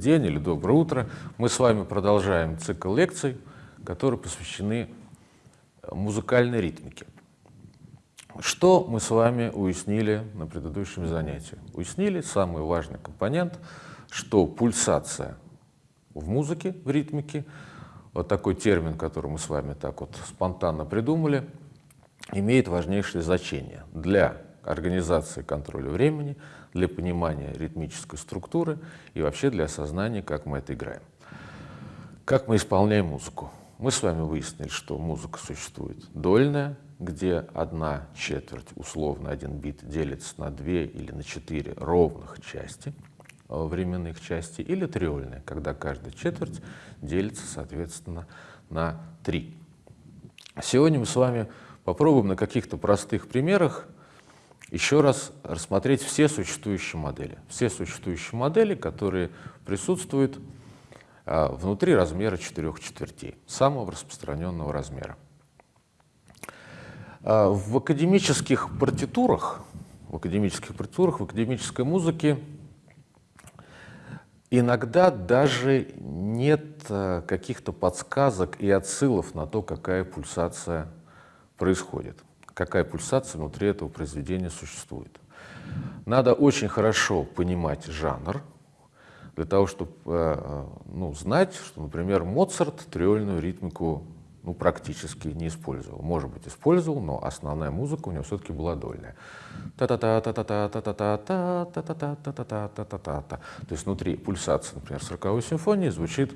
день, или доброе утро. Мы с вами продолжаем цикл лекций, которые посвящены музыкальной ритмике. Что мы с вами уяснили на предыдущем занятии? Уяснили самый важный компонент, что пульсация в музыке, в ритмике, вот такой термин, который мы с вами так вот спонтанно придумали, имеет важнейшее значение для организации контроля времени, для понимания ритмической структуры и вообще для осознания, как мы это играем. Как мы исполняем музыку? Мы с вами выяснили, что музыка существует дольная, где одна четверть, условно один бит, делится на две или на четыре ровных части, э, временных части, или триольная, когда каждая четверть делится, соответственно, на три. Сегодня мы с вами попробуем на каких-то простых примерах еще раз рассмотреть все существующие модели. Все существующие модели, которые присутствуют а, внутри размера четырех четвертей, самого распространенного размера. А, в академических партитурах, в академических партитурах, в академической музыке иногда даже нет а, каких-то подсказок и отсылов на то, какая пульсация происходит, какая пульсация внутри этого произведения существует. Надо очень хорошо понимать жанр, для того, чтобы э, ну, знать, что, например, Моцарт триольную ритмику ну, практически не использовал. Может быть, использовал, но основная музыка у него все-таки была дольная. То есть внутри пульсации, например, 40 симфонии звучит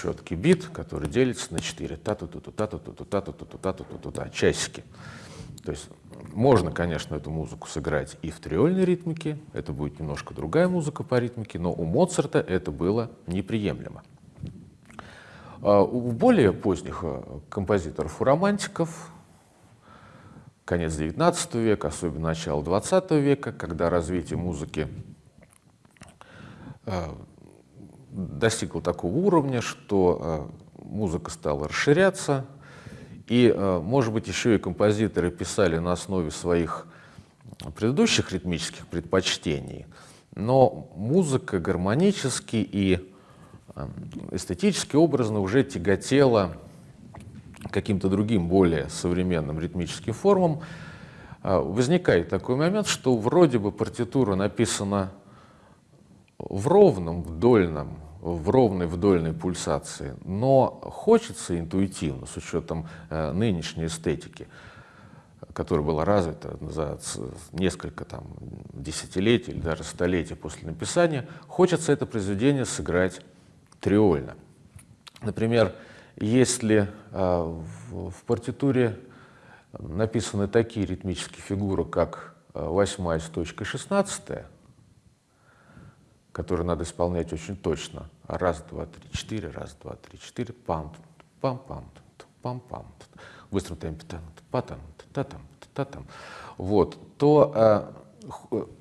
четкий бит, который делится на 4. Та-ту-ту-ту, та-ту-ту-ту, та-ту-ту-ту, та-ту-ту-ту, часики. То есть можно, конечно, эту музыку сыграть и в триольной ритмике, это будет немножко другая музыка по ритмике, но у Моцарта это было неприемлемо. А у более поздних а, композиторов, у романтиков, конец XIX века, особенно начало XX века, когда развитие музыки а, достигло такого уровня, что музыка стала расширяться, и, э, может быть, еще и композиторы писали на основе своих предыдущих ритмических предпочтений, но музыка гармонически и э, эстетически образно уже тяготела каким-то другим, более современным ритмическим формам. Э, возникает такой момент, что вроде бы партитура написана в ровном, в дольном в ровной вдольной пульсации, но хочется интуитивно, с учетом э, нынешней эстетики, которая была развита за несколько там, десятилетий или даже столетий после написания, хочется это произведение сыграть триольно. Например, если э, в, партитуре написаны такие ритмические фигуры, как э, восьмая с точкой шестнадцатая, которые надо исполнять очень точно. Раз, два, три, четыре, раз, два, три, четыре, пам, пам, пам, пам, пам, в быстром темпе, там, патам, татам, татам. Вот, то а,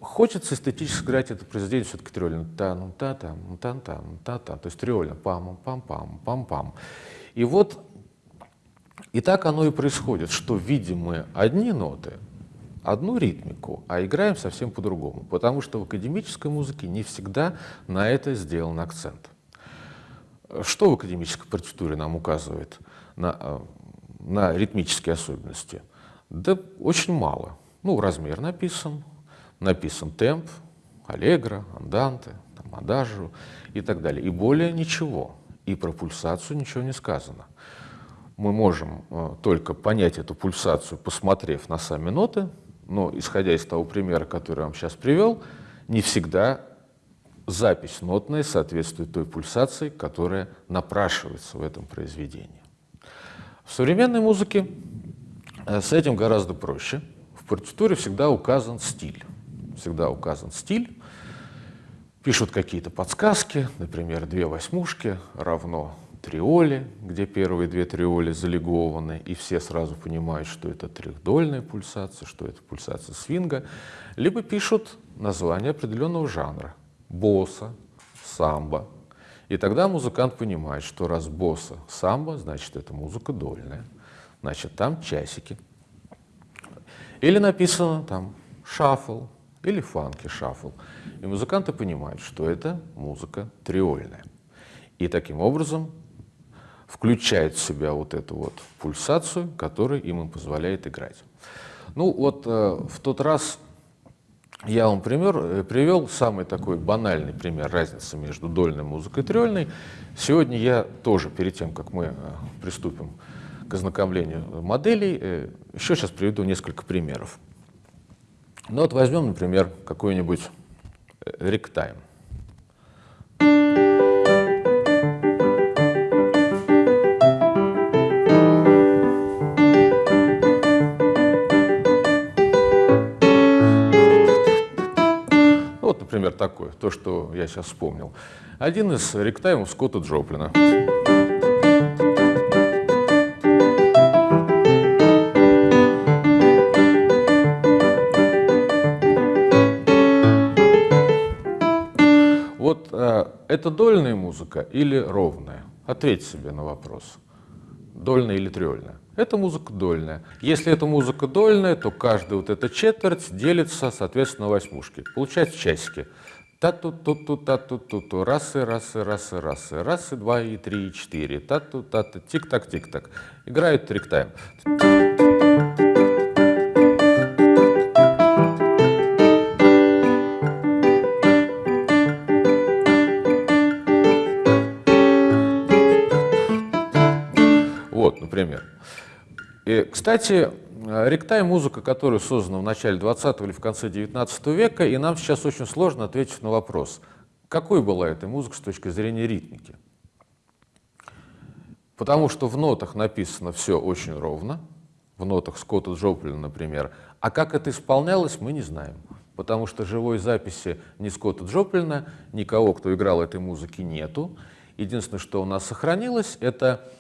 хочется эстетически сыграть это произведение все-таки триольно. Та-ну, та-там, та-там, та-там. То есть триольно. Пам-пам-пам, пам-пам. И вот и так оно и происходит, что видим мы одни ноты, одну ритмику, а играем совсем по-другому, потому что в академической музыке не всегда на это сделан акцент. Что в академической партитуре нам указывает на, э, на ритмические особенности? Да очень мало. Ну, размер написан, написан темп, аллегро, анданте, там, и так далее. И более ничего. И про пульсацию ничего не сказано. Мы можем э, только понять эту пульсацию, посмотрев на сами ноты, но исходя из того примера, который я вам сейчас привел, не всегда запись нотная соответствует той пульсации, которая напрашивается в этом произведении. В современной музыке э, с этим гораздо проще. В партитуре всегда указан стиль. Всегда указан стиль. Пишут какие-то подсказки, например, две восьмушки равно триоли, где первые две триоли залегованы, и все сразу понимают, что это трехдольная пульсация, что это пульсация свинга, либо пишут название определенного жанра – босса, самбо. И тогда музыкант понимает, что раз босса, самбо, значит, это музыка дольная, значит, там часики. Или написано там шаффл, или фанки, шаффл. И музыканты понимают, что это музыка триольная. И таким образом включает в себя вот эту вот пульсацию, которая им позволяет играть. Ну вот э, в тот раз я вам пример, э, привел самый такой банальный пример разницы между дольной музыкой и триольной. Сегодня я тоже, перед тем, как мы э, приступим к ознакомлению моделей, э, еще сейчас приведу несколько примеров. Ну вот возьмем, например, какой-нибудь ректайм. Например, такой, то, что я сейчас вспомнил. Один из ректаймов Скотта Джоплина. Вот э, это дольная музыка или ровная? Ответь себе на вопрос. Дольная или триольная? Это музыка дольная. Если это музыка дольная, то каждая вот эта четверть делится, соответственно, восьмушки. Получается часики. Та-ту-ту-ту, та-ту-ту-ту, раз и раз и раз и раз и раз и два и три и четыре. Та-ту, та-ту, тик-так, тик-так. Играют трик-тайм. Вот, И, кстати, ректай — музыка, которая создана в начале 20 или в конце 19 века, и нам сейчас очень сложно ответить на вопрос, какой была эта музыка с точки зрения ритмики. Потому что в нотах написано все очень ровно, в нотах Скотта Джоплина, например, а как это исполнялось, мы не знаем. Потому что живой записи ни Скотта Джоплина, никого, кто играл этой музыки, нету. Единственное, что у нас сохранилось, это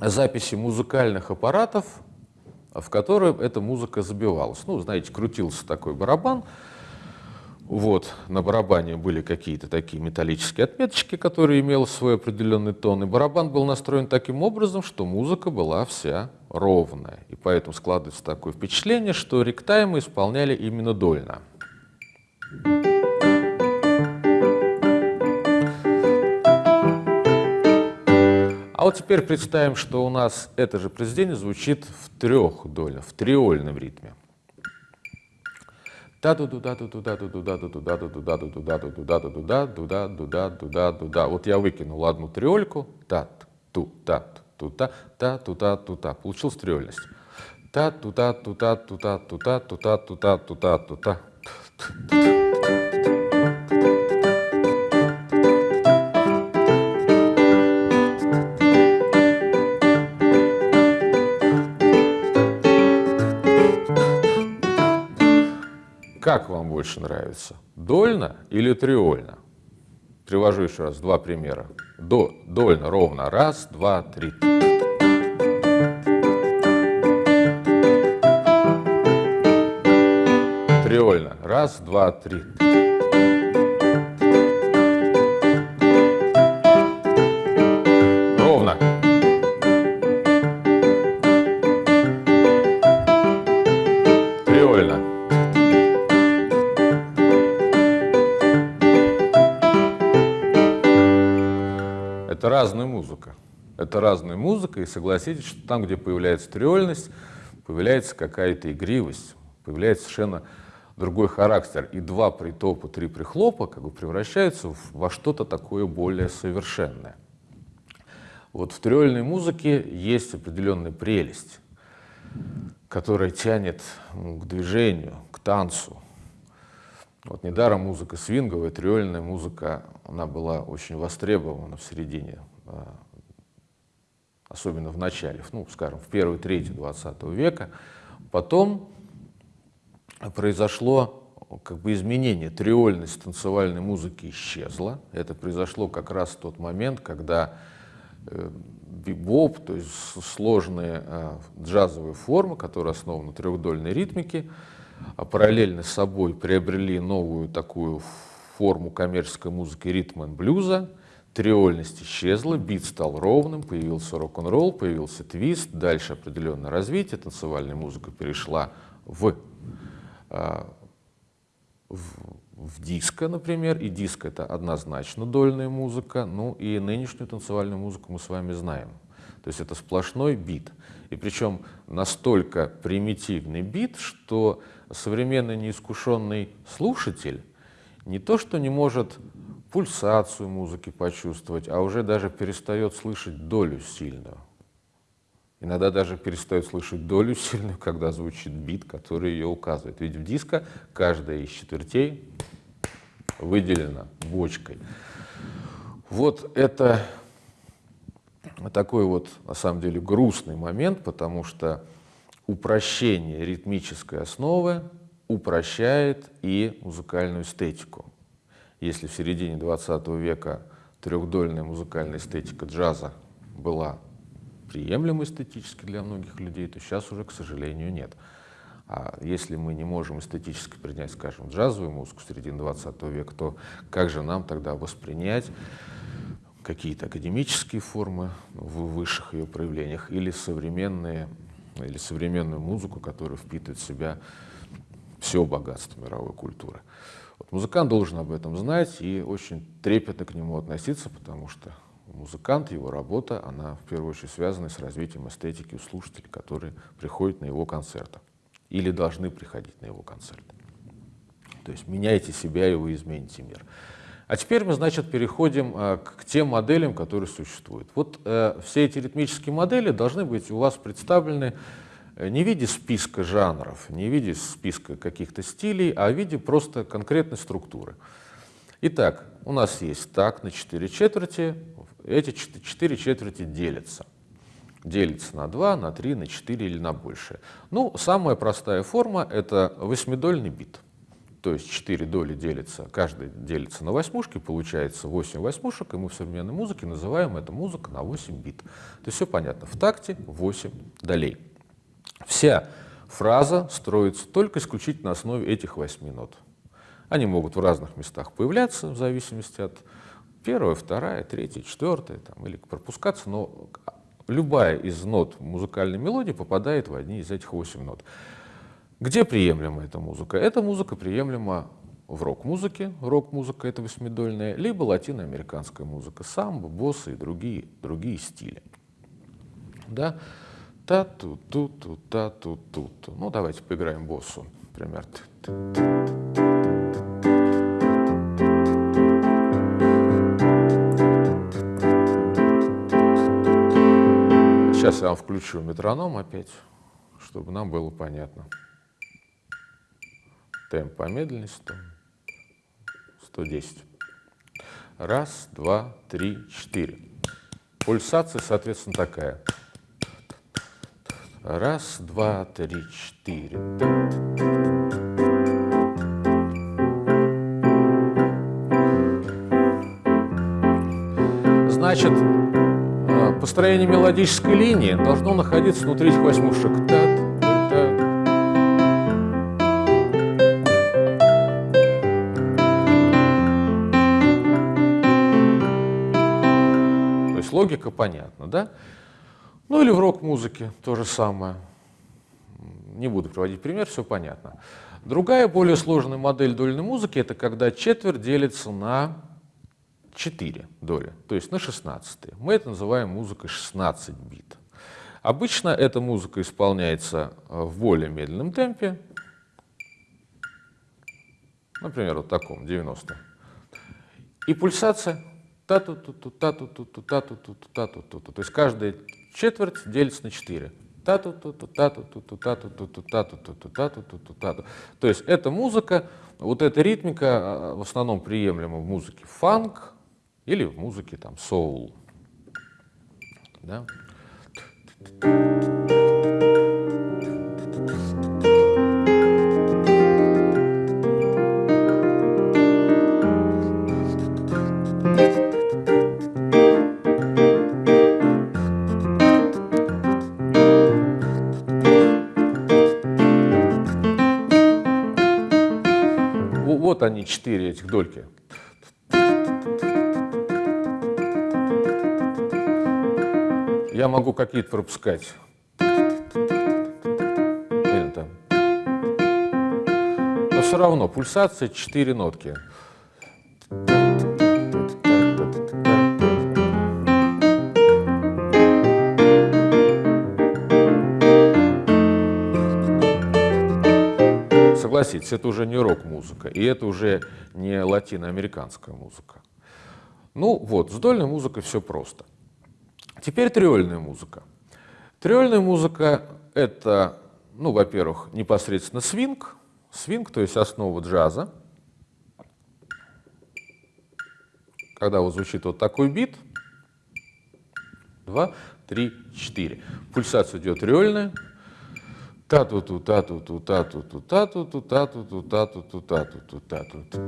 записи музыкальных аппаратов, в которой эта музыка забивалась. Ну, знаете, крутился такой барабан, вот, на барабане были какие-то такие металлические отметочки, которые имели свой определенный тон, и барабан был настроен таким образом, что музыка была вся ровная. И поэтому складывается такое впечатление, что ректаймы исполняли именно дольно. Thank you. А вот теперь представим, что у нас это же произведение звучит в трехдольном, в триольном ритме. да ду да ду да ду да ду да ду да ду да ду да ду да ду да ду да ду да да Вот я выкинул одну триольку, тат, ту, тат, ту, та, та, ту, та, ту, та. Получилась триольность. Та, ту, та, ту, та, ту, та, ту, та, ту, та, ту, та, ту, та, ту, та. Как вам больше нравится? Дольно или триольно? Привожу еще раз два примера. До, дольно, ровно. Раз, два, три. Триольно. Раз, два, три. И согласитесь, что там, где появляется триольность, появляется какая-то игривость, появляется совершенно другой характер. И два притопа, три прихлопа как бы превращаются во что-то такое более совершенное. Вот в триольной музыке есть определенная прелесть, которая тянет к движению, к танцу. Вот недаром музыка свинговая, триольная музыка, она была очень востребована в середине а, особенно в начале, ну, скажем, в первой трети 20 века. Потом произошло как бы изменение, триольность танцевальной музыки исчезла. Это произошло как раз в тот момент, когда э, бибоп, то есть сложные э, джазовые формы, которые основаны на трехдольной ритмике, а параллельно с собой приобрели новую такую форму коммерческой музыки ритм и блюза, триольность исчезла, бит стал ровным, появился рок-н-ролл, появился твист, дальше определенное развитие, танцевальная музыка перешла в э, в, в диско, например, и диско это однозначно дольная музыка, ну и нынешнюю танцевальную музыку мы с вами знаем. То есть это сплошной бит. И причем настолько примитивный бит, что современный неискушенный слушатель не то что не может пульсацию музыки почувствовать, а уже даже перестает слышать долю сильную. Иногда даже перестает слышать долю сильную, когда звучит бит, который ее указывает. Ведь в диско каждая из четвертей выделена бочкой. Вот это такой вот, на самом деле, грустный момент, потому что упрощение ритмической основы упрощает и музыкальную эстетику. Если в середине 20 века трехдольная музыкальная эстетика джаза была приемлемо эстетически для многих людей, то сейчас уже, к сожалению, нет. А если мы не можем эстетически принять, скажем, джазовую музыку середины 20 века, то как же нам тогда воспринять какие-то академические формы в высших ее проявлениях или современные или современную музыку, которая впитывает в себя все богатство мировой культуры. Музыкант должен об этом знать и очень трепетно к нему относиться, потому что музыкант, его работа, она в первую очередь связана с развитием эстетики у слушателей, которые приходят на его концерты или должны приходить на его концерты. То есть меняйте себя, и вы измените мир. А теперь мы, значит, переходим а, к тем моделям, которые существуют. Вот э, все эти ритмические модели должны быть у вас представлены не в виде списка жанров, не в виде списка каких-то стилей, а в виде просто конкретной структуры. Итак, у нас есть так на 4 четверти, эти четыре четверти делятся. Делится на 2, на 3, на 4 или на больше. Ну, самая простая форма — это восьмидольный бит. То есть 4 доли делятся, каждый делится на восьмушки, получается 8 восьмушек, и мы в современной музыке называем это музыка на 8 бит. То есть все понятно, в такте 8 долей. Вся фраза строится только исключительно на основе этих 8 нот. Они могут в разных местах появляться, в зависимости от первая, вторая, третья, четвертая, там, или пропускаться, но любая из нот музыкальной мелодии попадает в одни из этих восемь нот. Где приемлема эта музыка? Эта музыка приемлема в рок-музыке, рок-музыка это восьмидольная, либо латиноамериканская музыка, самбо, боссы и другие, другие стили. Да? Та-ту-ту-ту, та-ту-ту-ту. Ну, давайте поиграем боссу, например. Сейчас я вам включу метроном опять, чтобы нам было понятно. Темп помедленнее 100, 110. Раз, два, три, четыре. Пульсация, соответственно, такая. Раз, два, три, четыре. Значит, построение мелодической линии должно находиться внутри этих восьмушек. То есть логика понятна, да? Ну или в рок-музыке то же самое. Не буду приводить пример, все понятно. Другая, более сложная модель дольной музыки – это когда четверть делится на 4 доли, то есть на 16. Мы это называем музыкой 16 бит. Обычно эта музыка исполняется в более медленном темпе, например, вот таком, 90. И пульсация та ту ту ту та ту ту ту та ту ту ту ту ту То есть каждая четверть делится на 4. та ту ту ту та ту ту ту та ту ту ту та ту ту ту та ту ту ту та ту То есть эта музыка, вот эта ритмика в основном приемлема в музыке фанк, или в музыке там соул. Да? Четыре этих дольки. я могу какие-то пропускать. Или. Но все равно пульсация 4 нотки. Согласитесь, это уже не рок-музыка, и это уже не латиноамериканская музыка. Ну вот, с дольной музыкой все просто. Теперь триольная музыка. Триольная музыка — это, ну, во-первых, непосредственно свинг, свинг, то есть основа джаза. Когда вот звучит вот такой бит, два, три, четыре. Пульсация идет триольная, та-ту-ту, та-ту-ту, та-ту-ту, та-ту-ту, та-ту-ту, та-ту-ту, та-ту-ту, та-ту-ту.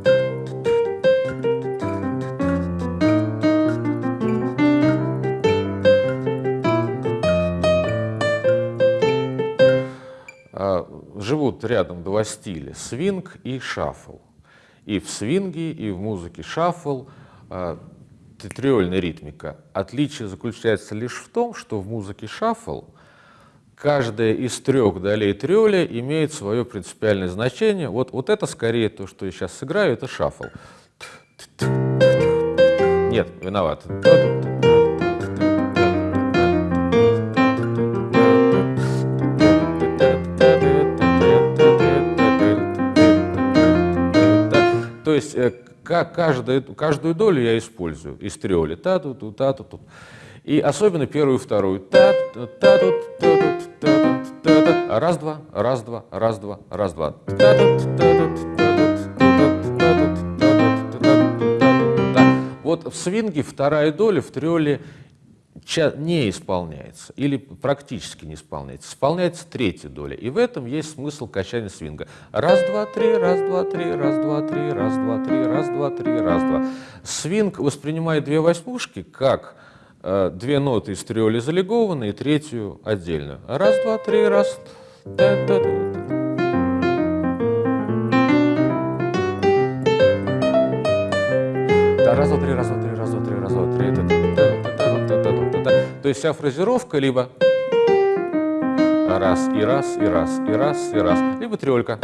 живут рядом два стиля – свинг и шаффл. И в свинге, и в музыке шаффл э, триольная ритмика. Отличие заключается лишь в том, что в музыке шаффл каждая из трех долей триоля имеет свое принципиальное значение. Вот, вот это скорее то, что я сейчас сыграю, это шаффл. Нет, виноват. есть э, каждую, каждую долю я использую из триоли. Та -ту -ту, та -ту -ту. И особенно первую и вторую. Раз, два, раз, два, раз, два, раз, два. Вот в свинге вторая доля в триоле не исполняется или практически не исполняется. Исполняется третья доля. И в этом есть смысл качания свинга. Раз, два, три, раз, два, три, раз, два, три, раз, два, три, раз, два, три, раз, два. Свинг воспринимает две восьмушки как э, две ноты из триоли залегованы и третью отдельную. Раз, два, три, раз. Да, да, да. Да, раз, два, три, раз, два, три, раз, два, три, раз, два, три. То есть вся фразировка либо раз и раз, и раз, и раз, и раз, либо триолька.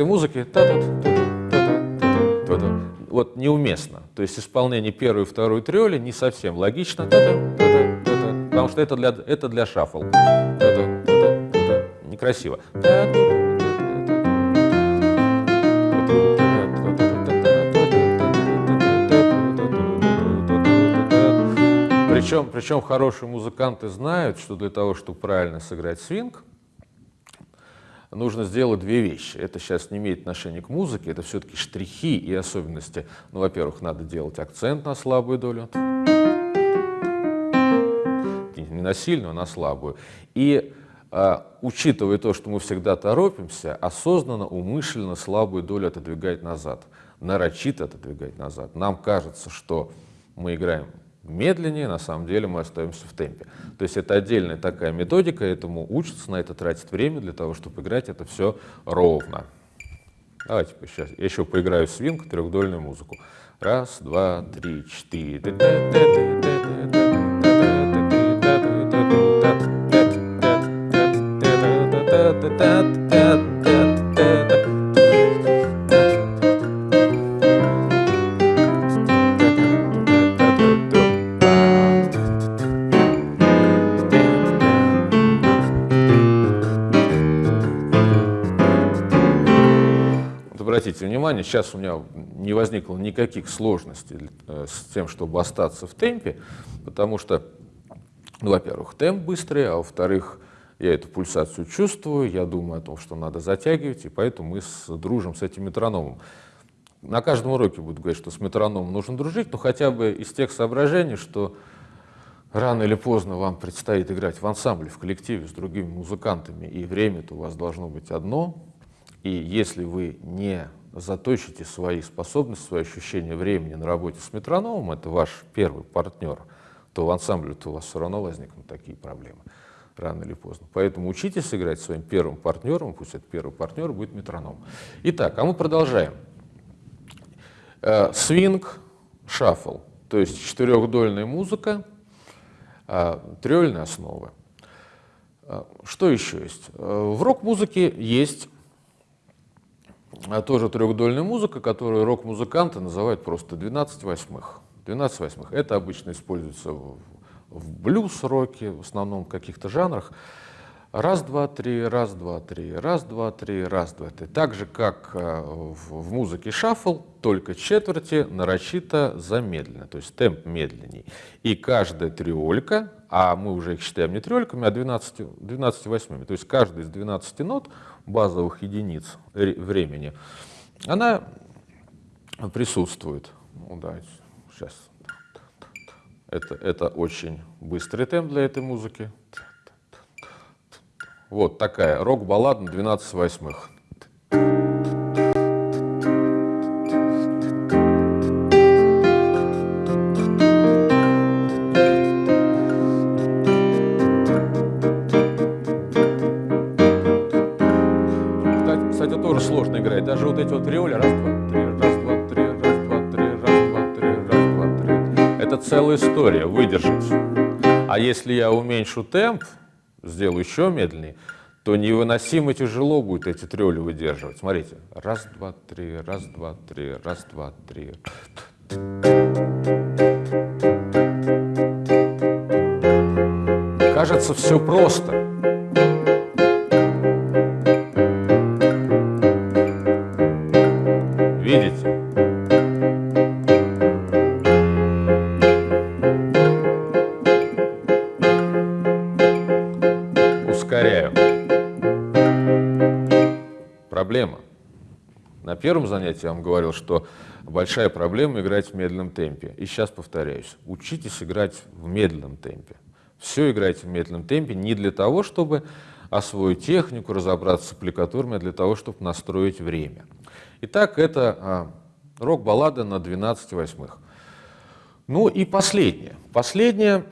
Этой музыке вот неуместно. То есть исполнение первой и второй триоли не совсем логично, потому что это для, это для шаффл. Некрасиво. Причем, причем хорошие музыканты знают, что для того, чтобы правильно сыграть свинг, нужно сделать две вещи. Это сейчас не имеет отношения к музыке, это все-таки штрихи и особенности. Ну, во-первых, надо делать акцент на слабую долю. Не на сильную, а на слабую. И а, учитывая то, что мы всегда торопимся, осознанно, умышленно слабую долю отодвигать назад, нарочито отодвигать назад. Нам кажется, что мы играем медленнее, на самом деле мы остаемся в темпе. То есть это отдельная такая методика, этому учатся, на это тратить время для того, чтобы играть это все ровно. Давайте сейчас я еще поиграю в свинг, трехдольную музыку. Раз, два, три, четыре. Внимание, сейчас у меня не возникло никаких сложностей э, с тем, чтобы остаться в темпе, потому что, ну, во-первых, темп быстрый, а во-вторых, я эту пульсацию чувствую, я думаю о том, что надо затягивать, и поэтому мы с, дружим с этим метрономом. На каждом уроке буду говорить, что с метрономом нужно дружить, но хотя бы из тех соображений, что рано или поздно вам предстоит играть в ансамбле, в коллективе с другими музыкантами, и время-то у вас должно быть одно, и если вы не заточите свои способности, свои ощущения времени на работе с метрономом, это ваш первый партнер, то в ансамбле-то у вас все равно возникнут такие проблемы рано или поздно. Поэтому учитесь играть своим первым партнером, пусть этот первый партнер будет метроном. Итак, а мы продолжаем. Э, свинг, шаффл. То есть четырехдольная музыка, а, триольные основы. А, что еще есть? В рок-музыке есть тоже трехдольная музыка, которую рок-музыканты называют просто 12 восьмых. 12 восьмых. Это обычно используется в, в блюз-роке, в основном в каких-то жанрах. Раз, два, три, раз, два, три, раз, два, три, раз, два, три. Так же, как э, в, музыке шаффл, только четверти нарочито замедлены, то есть темп медленней. И каждая триолька, а мы уже их считаем не триольками, а 12, 12 восьмыми, то есть каждая из 12 нот базовых единиц времени, она присутствует. Ну, да, сейчас. Это, это очень быстрый темп для этой музыки. Вот такая рок-баллада на 12 восьмых. История, выдержать. А если я уменьшу темп, сделаю еще медленнее, то невыносимо тяжело будет эти трёли выдерживать. Смотрите, раз, два, три, раз, два, три, раз, два, три. Кажется, все просто. Первом занятии я вам говорил, что большая проблема играть в медленном темпе. И сейчас повторяюсь, учитесь играть в медленном темпе. Все играйте в медленном темпе не для того, чтобы освоить технику, разобраться с аппликатурами, а для того, чтобы настроить время. Итак, это а, рок-баллада на 12 восьмых. Ну и последнее. Последнее,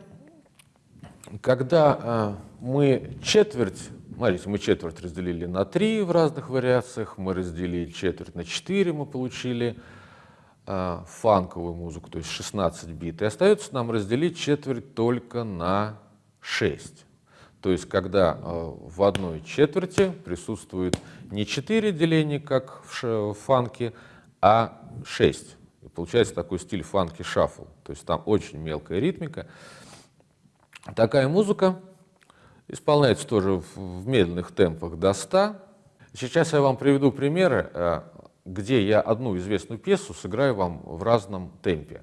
когда а, мы четверть Смотрите, мы четверть разделили на три в разных вариациях, мы разделили четверть на четыре, мы получили э, фанковую музыку, то есть 16 бит. И остается нам разделить четверть только на 6. То есть когда э, в одной четверти присутствует не 4 деления, как в, в фанке, а 6. И получается такой стиль фанки-шаффл. То есть там очень мелкая ритмика. Такая музыка Исполняется тоже в медленных темпах до 100. Сейчас я вам приведу примеры, э, где я одну известную пьесу сыграю вам в разном темпе.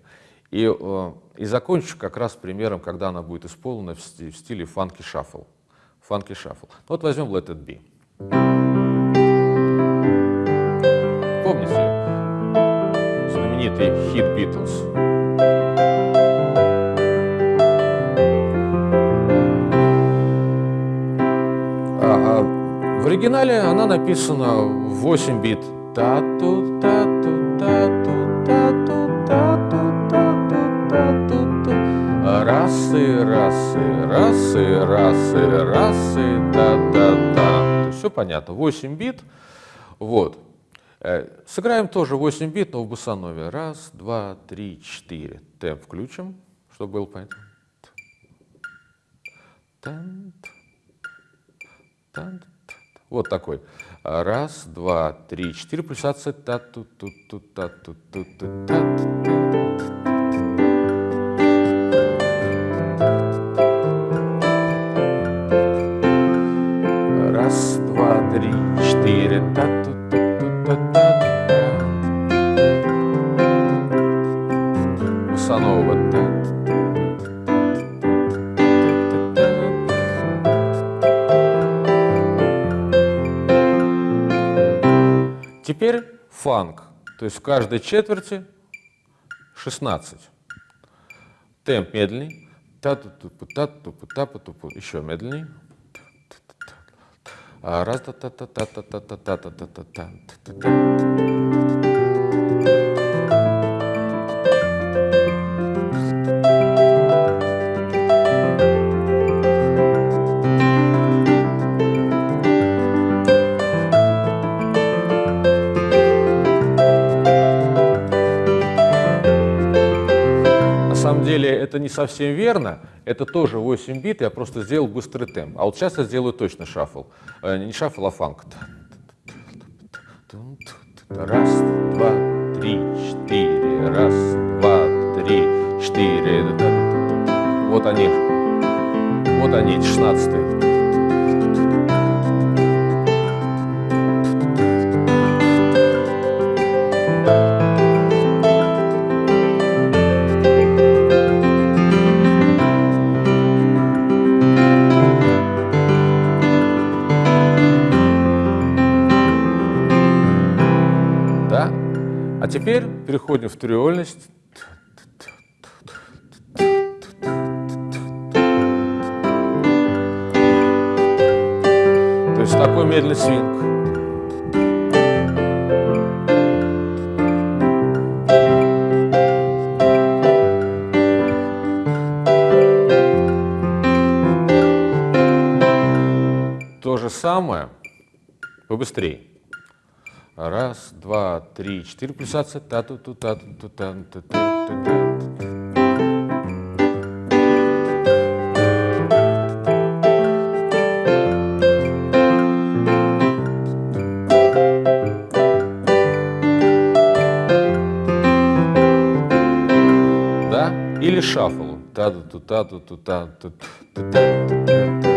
И, э, и закончу как раз примером, когда она будет исполнена в стиле фанки-шаффл. Фанки-шаффл. Вот возьмем Let It Be. Помните знаменитый хит Beatles? Оригинале она написана в 8 бит. Та-ту, та-ту, та-ту, та-ту, та-ту, та-ту, та-ту, Расы, расы, расы, расы, расы, та-та-та. Все понятно. 8 бит. Вот. Э, сыграем тоже 8 бит, но в босанове. Раз, два, три, четыре. Темп включим, чтобы было понятно. Тан, тан, вот такой. Раз, два, три, четыре, пульсация. та ту ту ту та ту ту ту та Раз, два, три, четыре, та ту ту ту та та Босанова, та Теперь фанк, то есть в каждой четверти 16. Темп ту Еще медленней. Раз та та та та та та та та та та та та та это не совсем верно, это тоже 8 бит, я просто сделал быстрый темп. А вот сейчас я сделаю точно шаффл. Э, не шаффл, а фанк. Раз, два, три, четыре, раз, два, три, четыре. Вот они, вот они, эти шестнадцатые. Переходим в триольность. 3, 4 пульсации, та ту ту та ту ту та ту ту ту та Или шаффл. Та-ту-ту-та-ту-ту-та-ту-ту-та-ту-та-ту.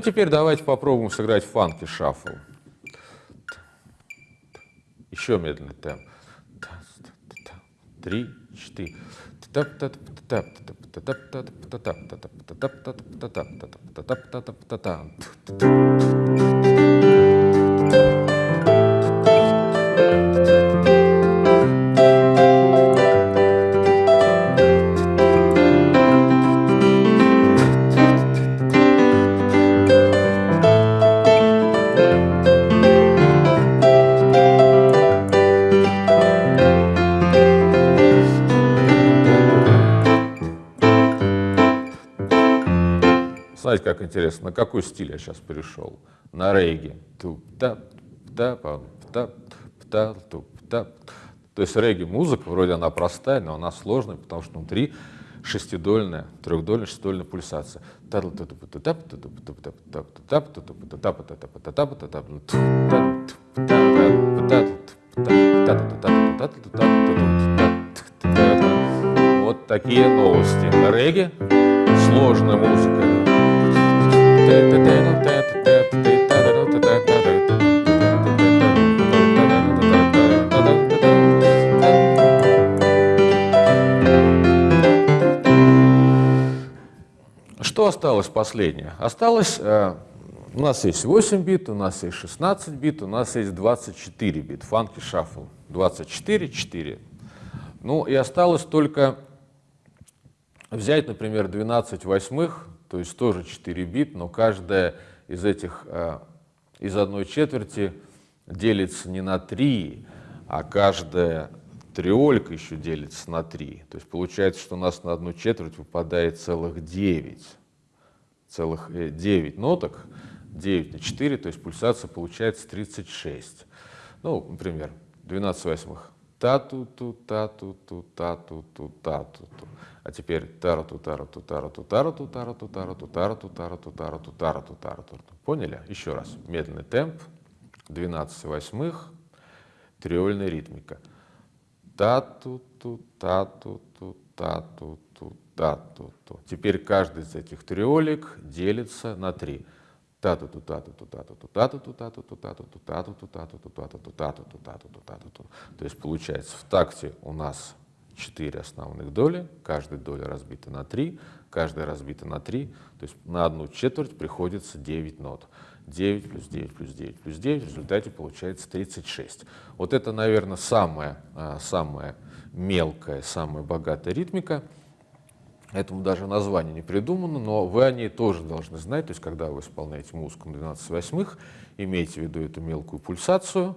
Ну, теперь давайте попробуем сыграть фанки шаффл. Еще медленный темп. Три, четыре. Интересно, на какой стиль я сейчас перешел? На регги. То есть регги музыка, вроде она простая, но она сложная, потому что внутри шестидольная, трехдольная, шестидольная пульсация. Вот такие новости. Регги, сложная музыка. Что осталось последнее? Осталось, э, у нас есть 8 бит, у нас есть 16 бит, у нас есть 24 бит, фанки шаффл, 24, 4. Ну и осталось только взять, например, 12 восьмых, то есть тоже 4 бит, но каждая из этих, э, из одной четверти делится не на 3, а каждая триолька еще делится на 3. То есть получается, что у нас на одну четверть выпадает целых 9. Целых 9 э, ноток, 9 на 4, то есть пульсация получается 36. Ну, например, 12 восьмых. Та-ту-ту, та-ту-ту, та-ту-ту, та-ту-ту. А теперь тарату тарату тарату тарату тарату тарату тарату тарату тарату тарату тарату. Поняли? Еще раз. Медленный темп, 12 восьмых, триольная ритмика. Та-ту-ту, та-ту-ту, та-ту-ту, та-ту-ту. Теперь каждый из этих триолик делится на три. Та-ту-ту, та-ту-ту, та-ту-ту, та-ту-ту, та-ту-ту, та-ту-ту, та-ту-ту, та-ту-ту, та-ту-ту, та-ту-ту, та-ту-ту, та-ту-ту. То есть получается в такте у нас 4 основных доли, каждая доля разбита на 3, каждая разбита на 3, то есть на одну четверть приходится 9 нот. 9 плюс 9 плюс 9 плюс 9, в результате получается 36. Вот это, наверное, самая, а, самая мелкая, самая богатая ритмика. Этому даже название не придумано, но вы о ней тоже должны знать. То есть, когда вы исполняете музыку на 12 восьмых, имейте в виду эту мелкую пульсацию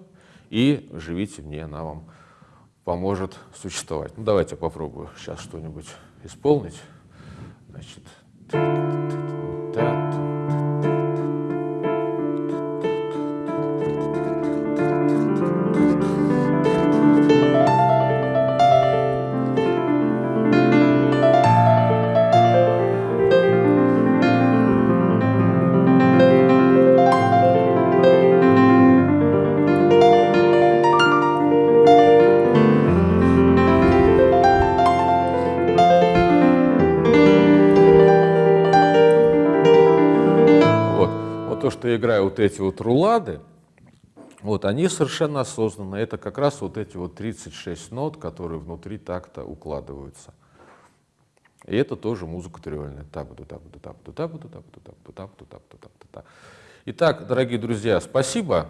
и живите мне, она вам поможет существовать. Ну, давайте попробую сейчас что-нибудь исполнить. Значит, то, эти вот рулады, вот, они совершенно осознанно. Это как раз вот эти вот 36 нот, которые внутри такта укладываются. И это тоже музыка триольная. Итак, дорогие друзья, спасибо.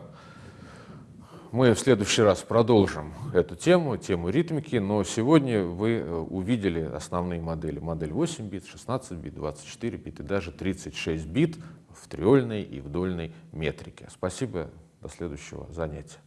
Мы в следующий раз продолжим эту тему, тему ритмики, но сегодня вы увидели основные модели. Модель 8 бит, 16 бит, 24 бит и даже 36 бит в триольной и в дольной метрике. Спасибо, до следующего занятия.